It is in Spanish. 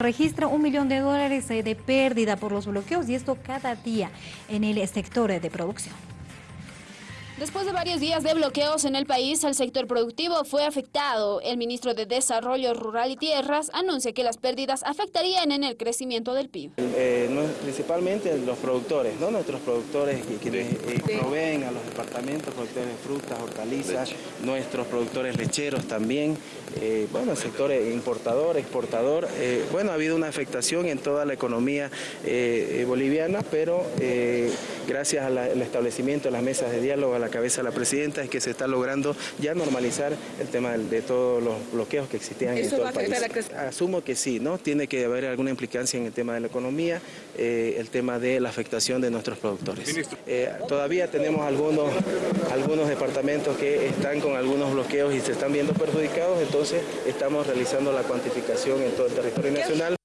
registra un millón de dólares eh, de pérdida por los bloqueos y esto cada día en el sector de producción. Después de varios días de bloqueos en el país, el sector productivo fue afectado. El ministro de Desarrollo Rural y Tierras anuncia que las pérdidas afectarían en el crecimiento del PIB. Eh, principalmente los productores, ¿no? nuestros productores quienes eh, proveen a los departamentos, productores de frutas, hortalizas, nuestros productores lecheros también, eh, bueno, el sector importador, exportador. bueno, ha habido una afectación en toda la economía boliviana, pero gracias al establecimiento de las mesas de diálogo, a la cabeza de la presidenta, es que se está logrando ya normalizar el tema de, todos los bloqueos que existían en todo el país. Asumo que sí, ¿no? Tiene que haber alguna implicancia en el tema de la economía, eh, el tema de la afectación de nuestros productores. Eh, todavía tenemos algunos, algunos departamentos que están con algunos bloqueos y se están viendo perjudicados, entonces estamos realizando la cuantificación en todo el territorio nacional.